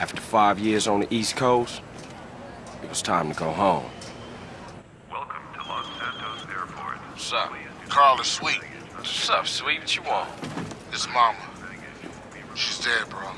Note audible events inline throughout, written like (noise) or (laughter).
After five years on the East Coast, it was time to go home. Welcome to Los Santos Airport. What's up? Carl is sweet. What's up, sweet? What you want? His mama. She's dead, bro.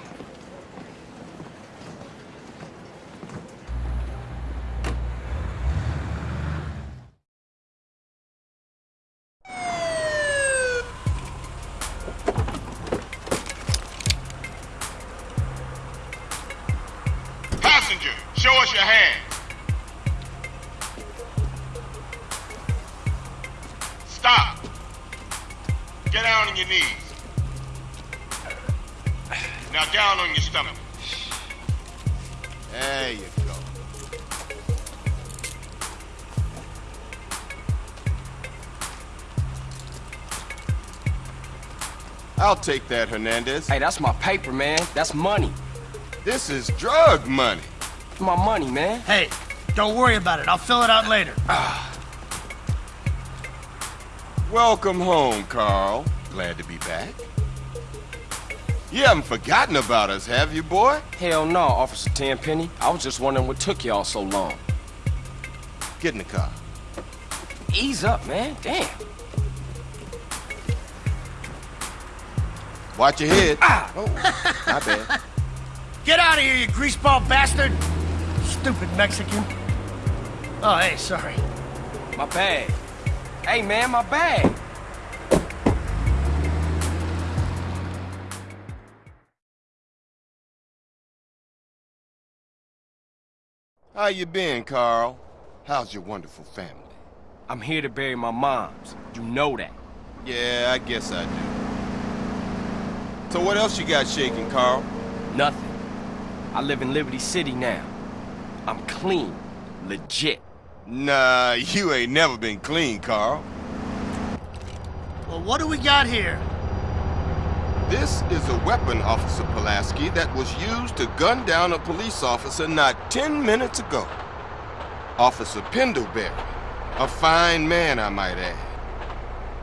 Now down on your stomach. There you go. I'll take that, Hernandez. Hey, that's my paper, man. That's money. This is drug money. My money, man. Hey, don't worry about it. I'll fill it out later. Ah. Welcome home, Carl. Glad to be back. You haven't forgotten about us, have you, boy? Hell no, Officer Tenpenny. I was just wondering what took y'all so long. Get in the car. Ease up, man. Damn. Watch your head. Ah! Oh, my bad. (laughs) Get out of here, you greaseball bastard! Stupid Mexican. Oh, hey, sorry. My bag. Hey, man, my bag. How you been, Carl? How's your wonderful family? I'm here to bury my moms. You know that. Yeah, I guess I do. So what else you got shaking, Carl? Nothing. I live in Liberty City now. I'm clean. Legit. Nah, you ain't never been clean, Carl. Well, what do we got here? This is a weapon, Officer Pulaski, that was used to gun down a police officer not 10 minutes ago. Officer Pendlebury. A fine man, I might add.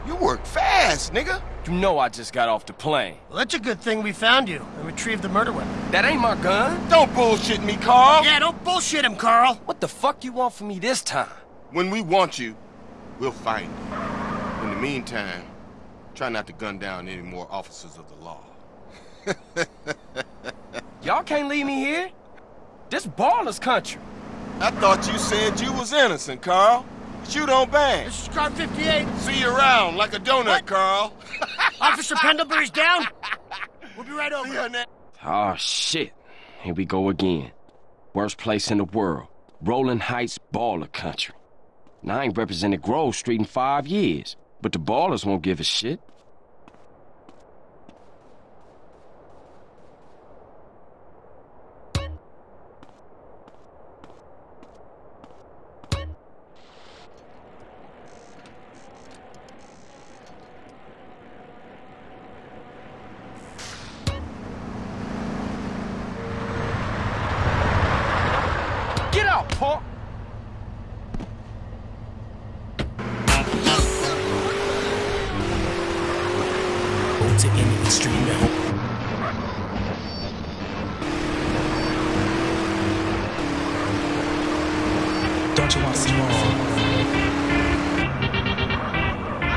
You work fast, nigga. You know I just got off the plane. Well, that's a good thing we found you and retrieved the murder weapon. That ain't my gun. Don't bullshit me, Carl. Yeah, don't bullshit him, Carl. What the fuck you want from me this time? When we want you, we'll find you. In the meantime, try not to gun down any more officers of the law. (laughs) Y'all can't leave me here. This Ballas country. I thought you said you was innocent, Carl. Shoot on bang. This is car 58. See you around like a donut, What? Carl. (laughs) Officer Pendlebury's down. We'll be right over. See you, Oh, ah, shit. Here we go again. Worst place in the world. Rolling Heights baller country. Now, I ain't represented Grove Street in five years, but the Ballas won't give a shit. To any extreme level. Don't you want some more?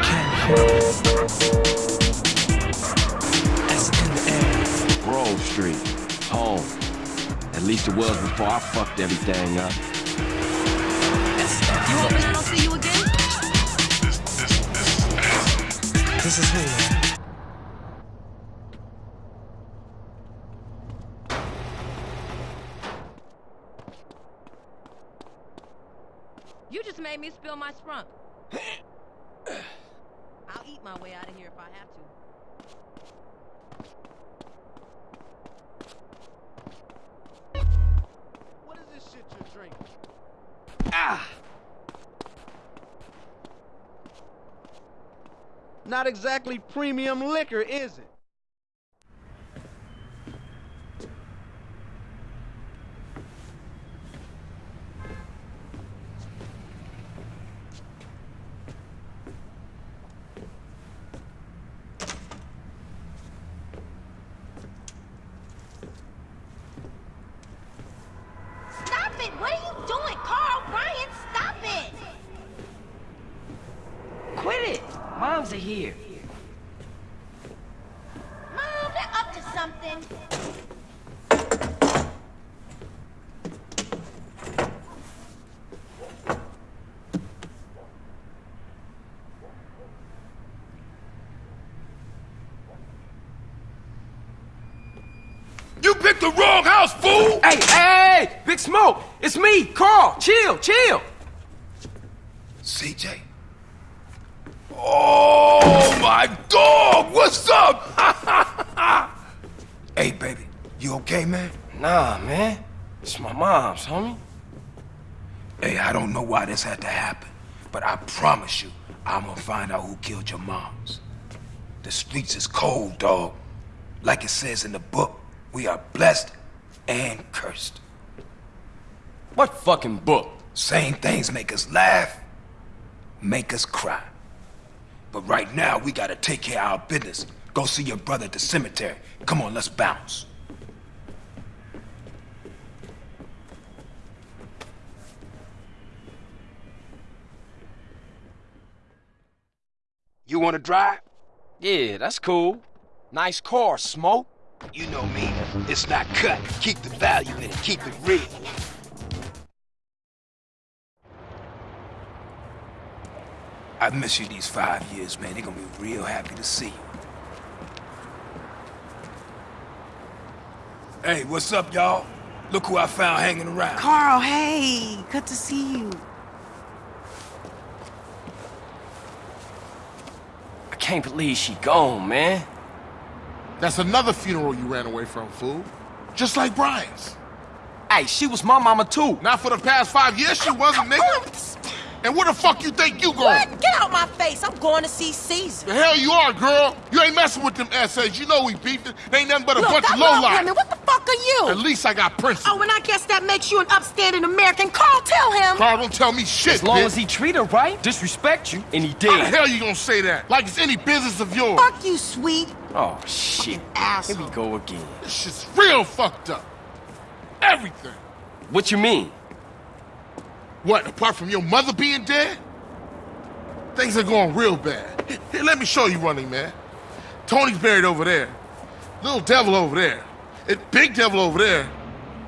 Can't help it. As in the air. Grove Street. Home. At least it was before I fucked everything up. You hoping I don't see you again? This is who? You just made me spill my sprunk. (sighs) I'll eat my way out of here if I have to. What is this shit you're drinking? Ah! Not exactly premium liquor, is it? are here. Mom, they're up to something. You picked the wrong house, fool! Hey, hey, hey! Big Smoke! It's me, Carl! Chill, chill! CJ. Oh my dog! What's up? (laughs) Hey, baby, you okay, man? Nah, man. It's my mom's, homie. Hey, I don't know why this had to happen, but I promise you, I'm gonna find out who killed your moms. The streets is cold, dog. Like it says in the book, we are blessed and cursed. What fucking book? Same things make us laugh, make us cry. But right now, we gotta take care of our business. Go see your brother at the cemetery. Come on, let's bounce. You wanna drive? Yeah, that's cool. Nice car, Smoke. You know me. It's not cut. Keep the value in it. Keep it real. I've missed you these five years, man. They're gonna be real happy to see you. Hey, what's up, y'all? Look who I found hanging around. Carl, hey, good to see you. I can't believe she gone, man. That's another funeral you ran away from, fool. Just like Brian's. Hey, she was my mama too. Not for the past five years, she wasn't, nigga. And where the fuck you think you going? What? Get out my face. I'm going to see Caesar. The hell you are, girl. You ain't messing with them essays. You know we beefed. They ain't nothing but a Look, bunch I of love lowlife. women. What the fuck are you? At least I got principles. Oh, and I guess that makes you an upstanding American. Carl, tell him. Carl, don't tell me shit, As long bitch. as he treat her right, disrespect you, and he did. How the did. hell you gonna say that? Like it's any business of yours. Fuck you, sweet. Oh, shit. Here we go again. This shit's real fucked up. Everything. What you mean? What, apart from your mother being dead? Things are going real bad. Here, here, let me show you running, man. Tony's buried over there. Little devil over there. And big devil over there.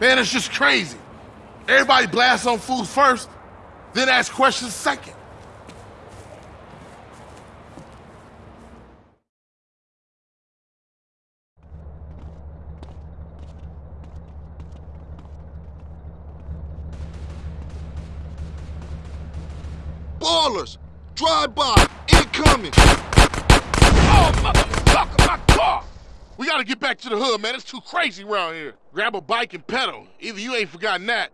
Man, it's just crazy. Everybody blasts on fools first, then ask questions second. Ballas! Drive by! Incoming! Oh, motherfucker, my car! We gotta get back to the hood, man. It's too crazy around here. Grab a bike and pedal. Either you ain't forgotten that.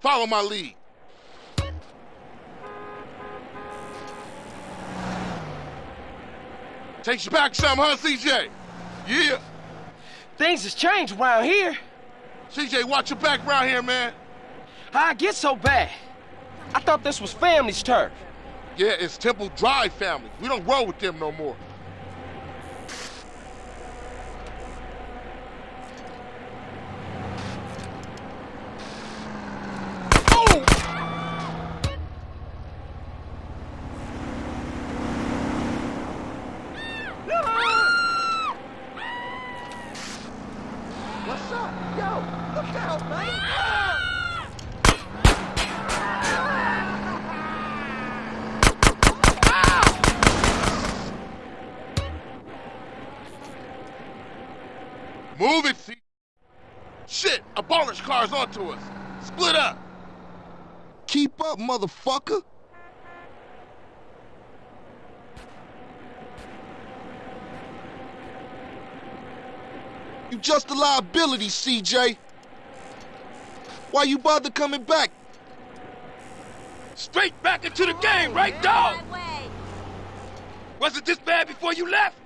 Follow my lead. Takes you back some, huh, CJ? Yeah. Things has changed around here. CJ, watch your back around here, man. How I get so bad? I thought this was family's turf. Yeah, it's Temple Drive family. We don't roll with them no more. What's up? Yo, look out, man. Move it, C. Shit, a Ballas car's onto us. Split up. Keep up, motherfucker! You just a liability, CJ. Why you bother coming back? Straight back into the game, right, dog? Was it this bad before you left?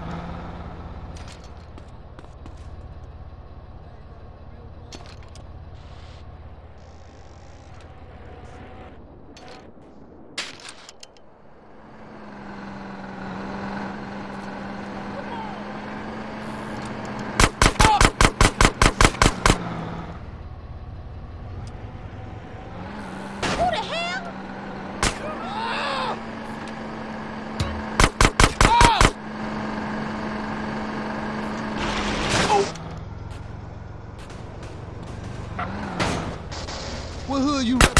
What hood you? Head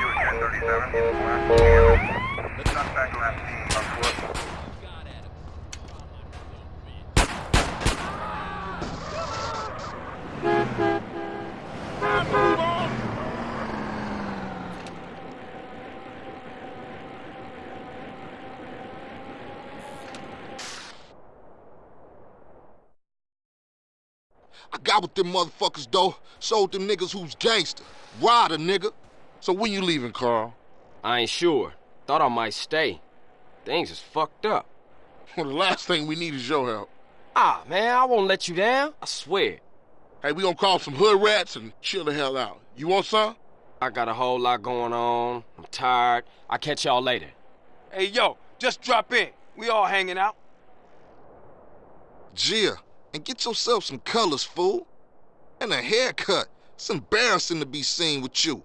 to 1037 west Campbell. Suspect last seen on foot. I got with them motherfuckers, though. Sold them niggas who's gangster. Ride a nigga. So when you leaving, Carl? I ain't sure. Thought I might stay. Things is fucked up. Well, (laughs) the last thing we need is your help. Ah, man, I won't let you down. I swear. Hey, we gonna call some hood rats and chill the hell out. You want some? I got a whole lot going on. I'm tired. I'll catch y'all later. Hey, yo, just drop in. We all hanging out. CJ, and get yourself some colors, fool. And a haircut. It's embarrassing to be seen with you.